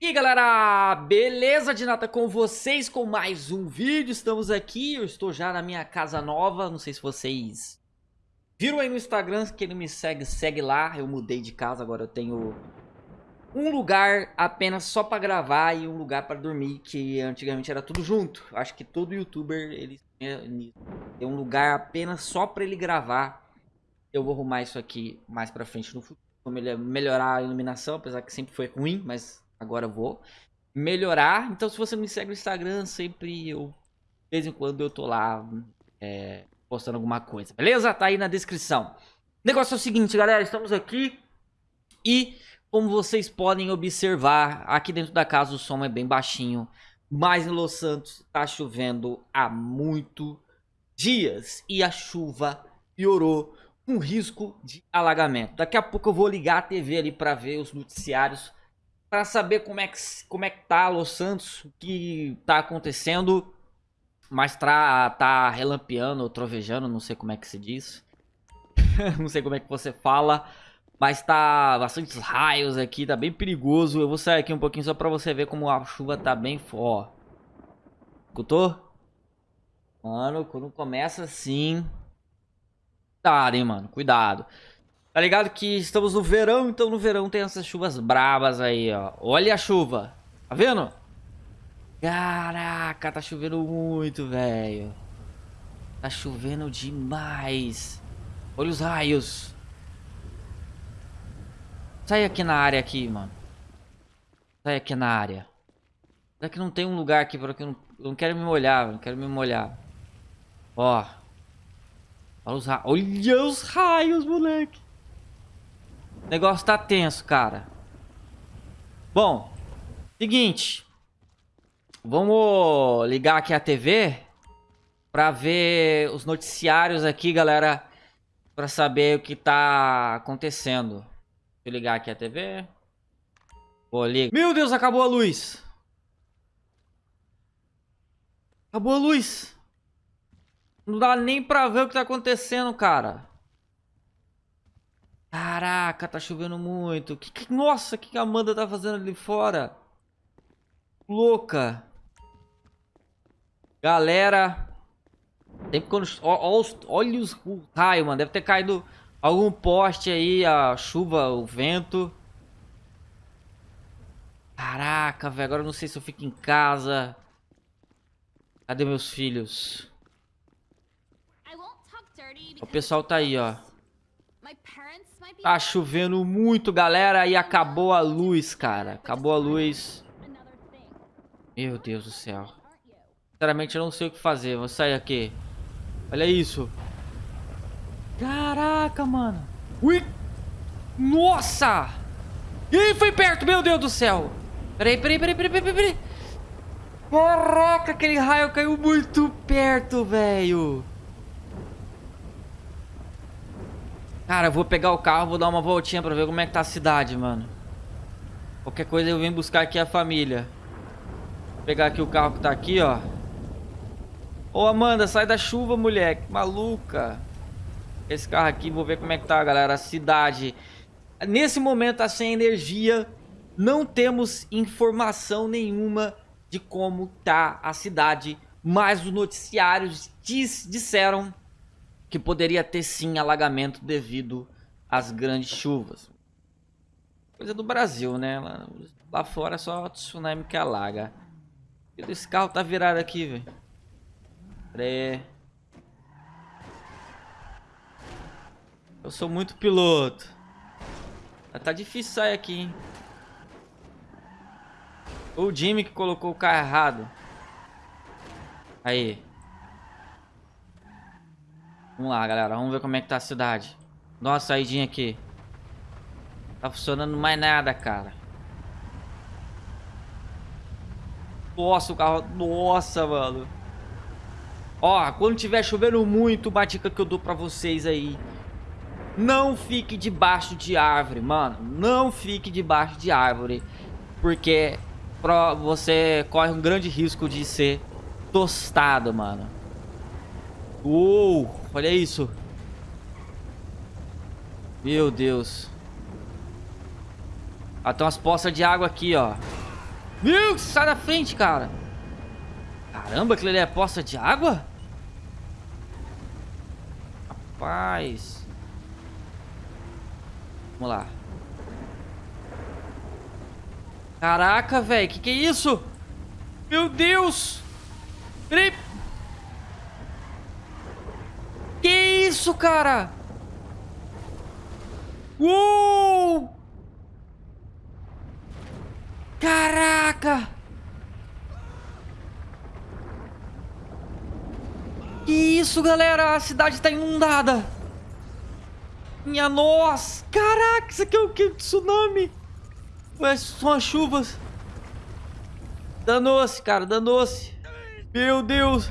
E galera, beleza de nada com vocês com mais um vídeo, estamos aqui, eu estou já na minha casa nova, não sei se vocês viram aí no Instagram, quem não me segue, segue lá, eu mudei de casa, agora eu tenho um lugar apenas só pra gravar e um lugar pra dormir, que antigamente era tudo junto, acho que todo youtuber ele tem um lugar apenas só pra ele gravar, eu vou arrumar isso aqui mais pra frente no futuro, vou melhorar a iluminação, apesar que sempre foi ruim, mas agora eu vou melhorar. Então, se você me segue no Instagram, sempre eu, de vez em quando, eu tô lá é, postando alguma coisa, beleza? Tá aí na descrição. O negócio é o seguinte, galera, estamos aqui e, como vocês podem observar, aqui dentro da casa o som é bem baixinho, mas em Los Santos tá chovendo há muito dias e a chuva piorou com risco de alagamento. Daqui a pouco eu vou ligar a TV ali para ver os noticiários para saber como é que como é que tá Los Santos, o que tá acontecendo, mas tá, tá relampeando ou trovejando, não sei como é que se diz. não sei como é que você fala, mas tá bastante raios aqui, tá bem perigoso. Eu vou sair aqui um pouquinho só para você ver como a chuva tá bem forte. Escutou? Mano, quando começa assim... Tá, hein, mano, cuidado. Tá ligado que estamos no verão, então no verão tem essas chuvas brabas aí, ó. Olha a chuva. Tá vendo? Caraca, tá chovendo muito, velho. Tá chovendo demais. Olha os raios. Sai aqui na área aqui, mano. Sai aqui na área. Será que não tem um lugar aqui para que eu não, eu não quero me molhar, não quero me molhar. Ó. Olha os olha os raios moleque. O negócio tá tenso, cara. Bom, seguinte. Vamos ligar aqui a TV pra ver os noticiários aqui, galera. Pra saber o que tá acontecendo. Deixa eu ligar aqui a TV. Vou ligar. Meu Deus, acabou a luz. Acabou a luz. Não dá nem pra ver o que tá acontecendo, cara. Caraca, tá chovendo muito. Que, que, nossa, o que, que a Amanda tá fazendo ali fora? Louca. Galera. Sempre quando... Ó, ó, olha os raios, mano. Deve ter caído algum poste aí, a chuva, o vento. Caraca, velho. Agora eu não sei se eu fico em casa. Cadê meus filhos? O pessoal tá aí, ó. Tá chovendo muito, galera, e acabou a luz, cara. Acabou a luz. Meu Deus do céu. Sinceramente, eu não sei o que fazer. Vou sair aqui. Olha isso. Caraca, mano. Ui. Nossa. Ih, foi perto, meu Deus do céu. Peraí, peraí, peraí, peraí, peraí, peraí. Caraca, aquele raio caiu muito perto, velho. Cara, eu vou pegar o carro, vou dar uma voltinha pra ver como é que tá a cidade, mano. Qualquer coisa eu venho buscar aqui a família. Vou pegar aqui o carro que tá aqui, ó. Ô, Amanda, sai da chuva, mulher. maluca. Esse carro aqui, vou ver como é que tá, galera. A cidade. Nesse momento tá sem energia. Não temos informação nenhuma de como tá a cidade. Mas os noticiários diz, disseram que poderia ter sim alagamento devido às grandes chuvas. Coisa do Brasil, né? Lá, lá fora é só tsunami que alaga. Esse carro tá virado aqui, velho. Pera Eu sou muito piloto. Tá difícil sair aqui, hein? O Jimmy que colocou o carro errado. Aí. Vamos lá, galera. Vamos ver como é que tá a cidade. Nossa, saidinha aqui. Tá funcionando mais nada, cara. Nossa, o carro... Nossa, mano. Ó, quando tiver chovendo muito, uma dica que eu dou pra vocês aí. Não fique debaixo de árvore, mano. Não fique debaixo de árvore. Porque você corre um grande risco de ser tostado, mano. Uou, olha isso. Meu Deus. Ah, tem umas poças de água aqui, ó. Viu? Sai da frente, cara. Caramba, aquilo ali é poça de água? Rapaz. Vamos lá. Caraca, velho. Que que é isso? Meu Deus. Peraí. Que isso, cara? Uou! Caraca! Que isso, galera? A cidade tá inundada. Minha nossa! Caraca, isso aqui é o que? Tsunami? Ué, são as chuvas. Danou-se, cara, danou-se. Meu Deus.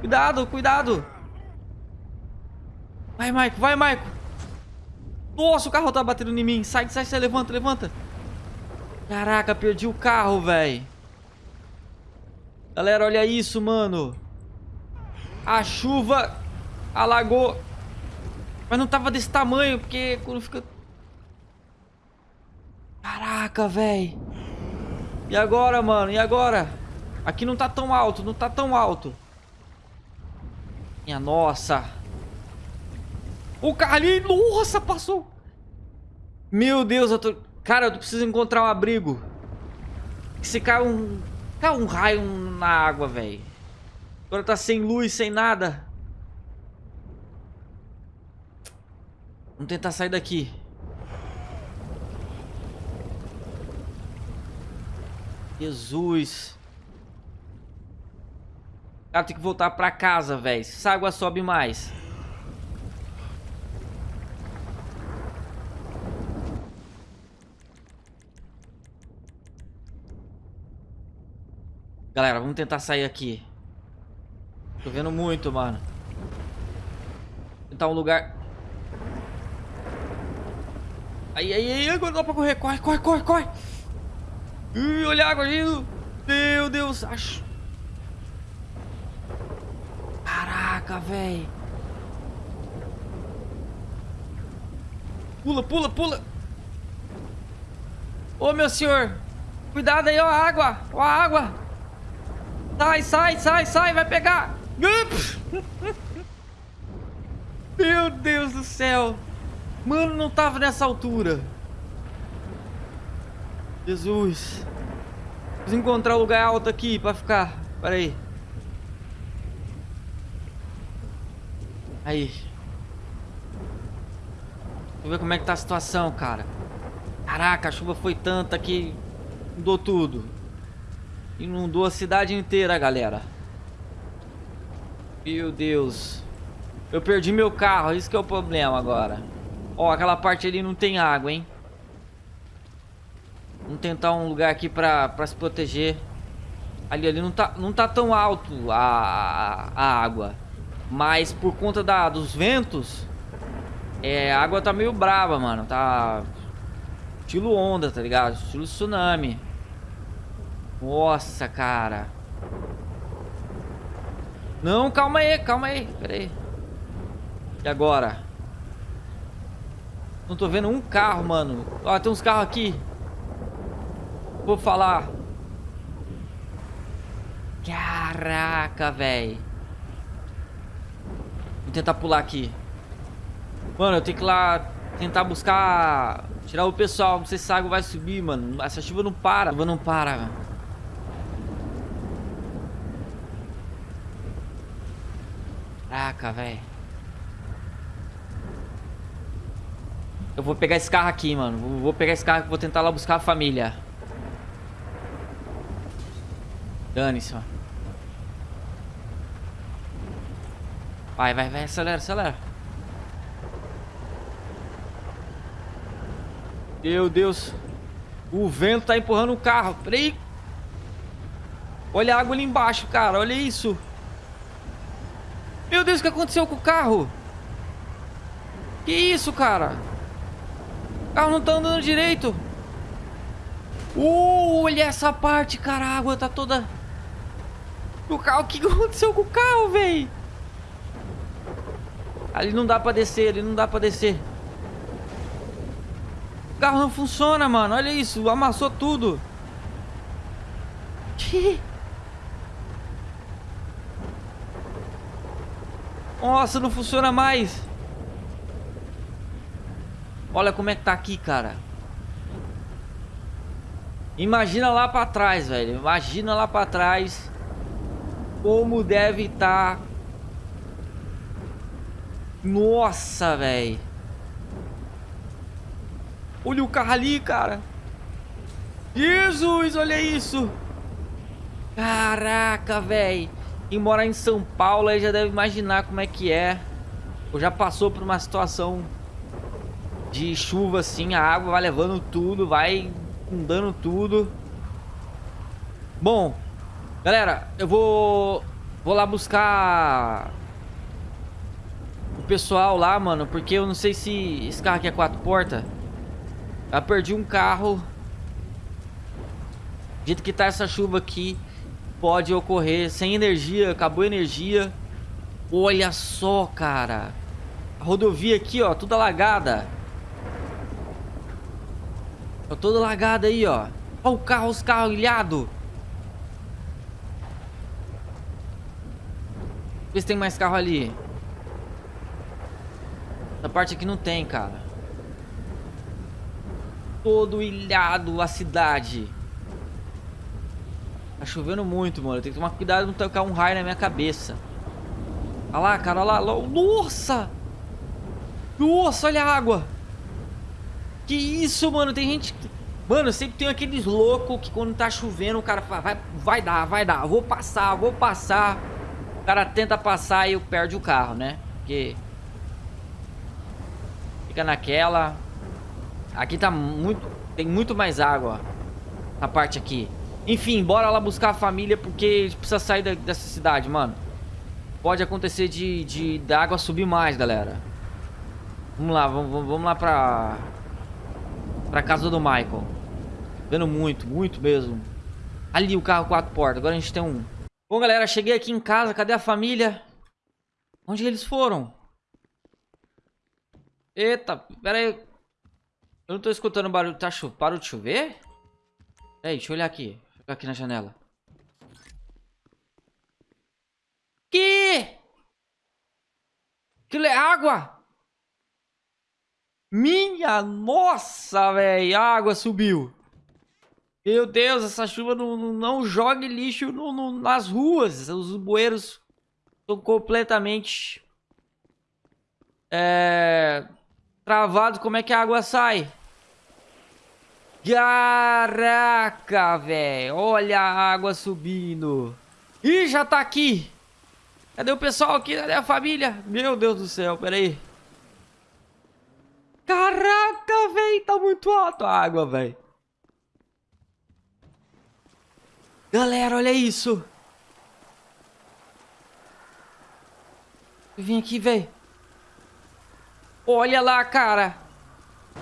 Cuidado, cuidado. Vai, Maico, vai, Maico. Nossa, o carro tá batendo em mim. Sai, sai, sai, levanta, levanta. Caraca, perdi o carro, velho. Galera, olha isso, mano. A chuva alagou. Mas não tava desse tamanho, porque quando fica... Caraca, velho. E agora, mano? E agora? Aqui não tá tão alto, não tá tão alto. Minha nossa. O carrinho, nossa, passou. Meu Deus, eu tô... Cara, eu preciso encontrar um abrigo. Se cai um... Cai um raio na água, velho. Agora tá sem luz, sem nada. Vamos tentar sair daqui. Jesus. Cara, tem que voltar pra casa, velho. Essa água sobe mais. Galera, vamos tentar sair aqui. Tô vendo muito, mano. Tentar um lugar... Aí, aí, aí, agora dá pra correr. Corre, corre, corre, corre. Ih, olha a água agindo. Meu Deus, acho... Caraca, velho. Pula, pula, pula. Ô, meu senhor. Cuidado aí, ó a água. Ó a água. Sai, sai, sai, sai, vai pegar. Meu Deus do céu. Mano, não tava nessa altura. Jesus. Preciso encontrar um lugar alto aqui pra ficar. Pera aí. Aí. Deixa eu ver como é que tá a situação, cara. Caraca, a chuva foi tanta que mudou tudo. Inundou a cidade inteira, galera. Meu Deus. Eu perdi meu carro, isso que é o problema agora. Ó, aquela parte ali não tem água, hein? Vamos tentar um lugar aqui pra, pra se proteger. Ali, ali não tá, não tá tão alto a, a, água. Mas por conta da, dos ventos, é, a água tá meio brava, mano. Tá estilo onda, tá ligado? Estilo tsunami. Nossa, cara. Não, calma aí, calma aí. Pera aí. E agora? Não tô vendo um carro, mano. Ó, tem uns carros aqui. Vou falar. Caraca, velho. Vou tentar pular aqui. Mano, eu tenho que ir lá tentar buscar... Tirar o pessoal. Se a água vai subir, mano. Essa chuva não para. A chuva não para, velho. Caraca, velho. Eu vou pegar esse carro aqui, mano. Vou pegar esse carro e vou tentar lá buscar a família. Dane-se, mano. Vai, vai, vai. Acelera, acelera. Meu Deus. O vento tá empurrando o carro. Peraí. Olha a água ali embaixo, cara. Olha isso. Meu Deus, o que aconteceu com o carro? Que isso, cara? O carro não tá andando direito. Uh, olha essa parte, cara. A água tá toda... O carro, o que aconteceu com o carro, velho? Ali não dá pra descer, ali não dá pra descer. O carro não funciona, mano. Olha isso, amassou tudo. Nossa, não funciona mais. Olha como é que tá aqui, cara. Imagina lá pra trás, velho. Imagina lá pra trás. Como deve estar. Tá... Nossa, velho. Olha o carro ali, cara. Jesus, olha isso. Caraca, velho. Quem mora em São Paulo aí já deve imaginar como é que é. Ou já passou por uma situação de chuva assim, a água vai levando tudo, vai inundando tudo. Bom, galera, eu vou vou lá buscar o pessoal lá, mano, porque eu não sei se esse carro aqui é quatro portas. Eu perdi um carro. Do jeito que tá essa chuva aqui, pode ocorrer sem energia, acabou a energia. Olha só, cara. A rodovia aqui, ó, toda alagada. Tá toda lagada aí, ó. Olha o carro, os carros ilhados. Vê se tem mais carro ali. Essa parte aqui não tem, cara. Todo ilhado a cidade. Tá chovendo muito, mano. Eu tenho que tomar cuidado não tocar um raio na minha cabeça. Olha lá, cara, olha lá. Nossa! Nossa, olha a água! Que isso, mano? Tem gente... Mano, sempre tem aqueles loucos que quando tá chovendo o cara fala, vai, vai dar, vai dar, vou passar, vou passar. O cara tenta passar e perde o carro, né? Porque... Fica naquela... Aqui tá muito... Tem muito mais água. Na parte aqui. Enfim, bora lá buscar a família porque a gente precisa sair da, dessa cidade, mano. Pode acontecer de, de da água subir mais, galera. Vamos lá, vamos, vamos lá pra... Pra casa do Michael. Vendo muito, muito mesmo. Ali o carro quatro portas. Agora a gente tem um. Bom, galera, cheguei aqui em casa. Cadê a família? Onde eles foram? Eita, pera aí. Eu não tô escutando barulho. Tá cho... Parou de chover? Ei, deixa eu olhar aqui. Aqui na janela. Que? Aquilo é água? Minha nossa, velho. A água subiu. Meu Deus, essa chuva não, não, não jogue lixo no, no, nas ruas. Os bueiros estão completamente é, travados. Como é que a água sai? Caraca, velho. Olha a água subindo. Ih, já tá aqui. Cadê o pessoal aqui? Cadê a família? Meu Deus do céu, peraí. Caraca, velho, tá muito alto a água, velho. Galera, olha isso. Vim aqui, velho. Olha lá, cara.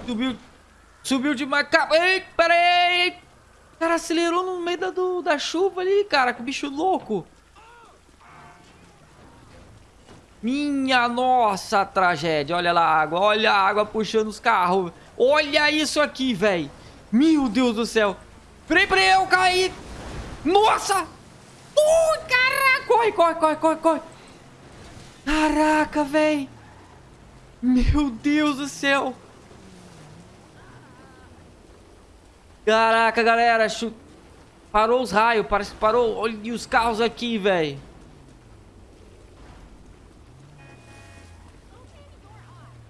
Subiu. Subiu demais. Ei, pera aí. Cara, acelerou no meio da, do, da chuva ali, cara. Que bicho louco. Minha nossa tragédia. Olha lá a água. Olha a água puxando os carros. Olha isso aqui, velho. Meu Deus do céu. Peraí, peraí, eu caí. Nossa. Ui, caraca. Corre, corre, corre, corre, corre. Caraca, velho. Meu Deus do céu. Caraca, galera. Parou os raios. Parece que parou. Olha os carros aqui, velho.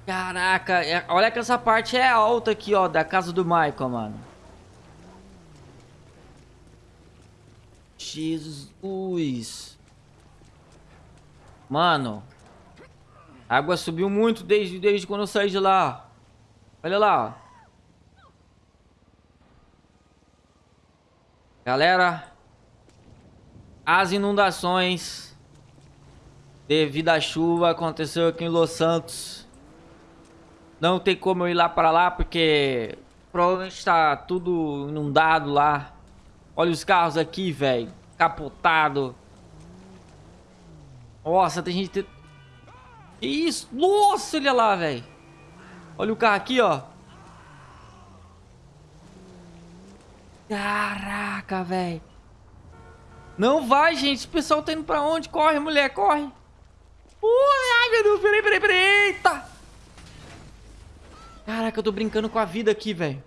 Caraca, é, olha que essa parte é alta aqui, ó, da casa do Michael, mano. Jesus. Mano. A água subiu muito desde, desde quando eu saí de lá. Olha lá, ó. Galera. As inundações devido à chuva aconteceu aqui em Los Santos. Não tem como eu ir lá para lá porque provavelmente está tudo inundado lá. Olha os carros aqui, velho. Capotado. Nossa, tem gente... Que isso? Nossa, olha lá, velho. Olha o carro aqui, ó. Caraca, velho. Não vai, gente. O pessoal tá indo pra onde? Corre, mulher, corre. Ui, ai, meu Deus. Peraí, peraí, peraí. Eita. Caraca, eu tô brincando com a vida aqui, velho.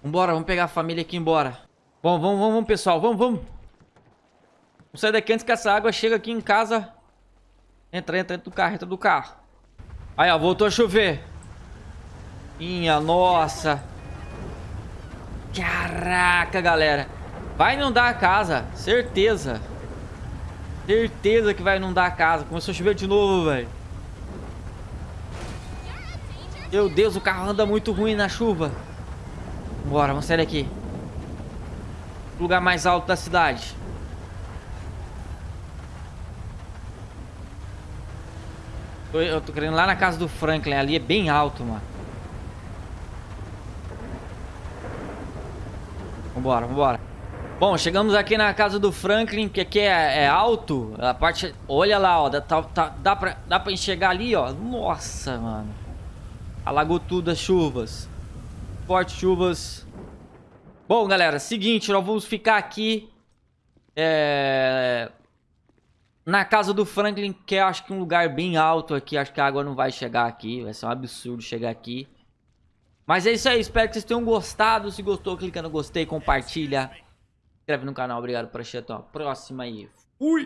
Vambora, vamos pegar a família aqui embora. Bom, vamos, vamos, vamos, pessoal. Vamos, vamos. Vamos sair daqui antes que essa água chegue aqui em casa. Entra, entra, entra do carro, entra do carro. Aí, ó, voltou a chover. Minha nossa. Caraca, galera. Vai inundar a casa, certeza. Certeza que vai inundar a casa. Começou a chover de novo, velho. Meu Deus, o carro anda muito ruim na chuva. Bora, vamos sair daqui. Lugar mais alto da cidade. Eu tô querendo lá na casa do Franklin. Ali é bem alto, mano. Vambora, vambora. Bom, chegamos aqui na casa do Franklin, que aqui é, é alto. A parte... Olha lá, ó. Dá, tá, dá, pra, dá pra enxergar ali, ó. Nossa, mano. Alagou tudo as chuvas. Fortes chuvas. Bom, galera, seguinte, nós vamos ficar aqui. É... Na casa do Franklin, que é acho que um lugar bem alto aqui. Acho que a água não vai chegar aqui. Vai ser um absurdo chegar aqui. Mas é isso aí, espero que vocês tenham gostado. Se gostou, clica no gostei, compartilha inscreve no canal. Obrigado por assistir. Até a próxima aí. Fui!